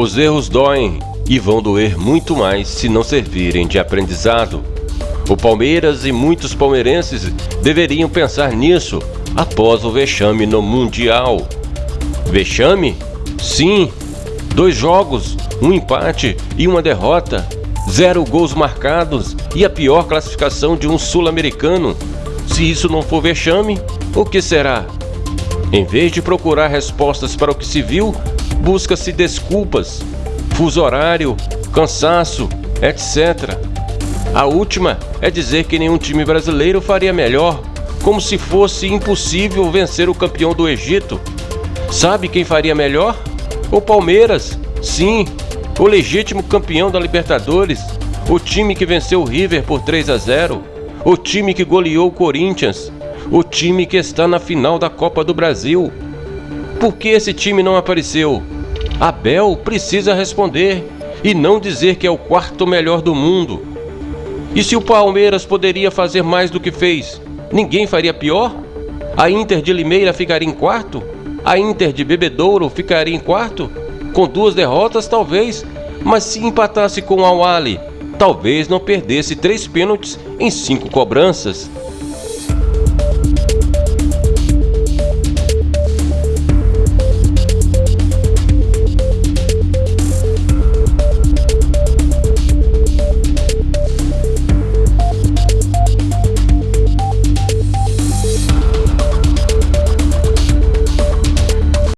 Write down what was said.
Os erros doem e vão doer muito mais se não servirem de aprendizado. O Palmeiras e muitos palmeirenses deveriam pensar nisso após o vexame no Mundial. Vexame? Sim. Dois jogos, um empate e uma derrota, zero gols marcados e a pior classificação de um sul-americano. Se isso não for vexame, o que será? Em vez de procurar respostas para o que se viu, busca-se desculpas, fuso horário, cansaço, etc. A última é dizer que nenhum time brasileiro faria melhor, como se fosse impossível vencer o campeão do Egito. Sabe quem faria melhor? O Palmeiras, sim, o legítimo campeão da Libertadores, o time que venceu o River por 3 a 0, o time que goleou o Corinthians, o time que está na final da Copa do Brasil. Por que esse time não apareceu? Abel precisa responder e não dizer que é o quarto melhor do mundo. E se o Palmeiras poderia fazer mais do que fez, ninguém faria pior? A Inter de Limeira ficaria em quarto? A Inter de Bebedouro ficaria em quarto? Com duas derrotas, talvez, mas se empatasse com o Awali, talvez não perdesse três pênaltis em cinco cobranças.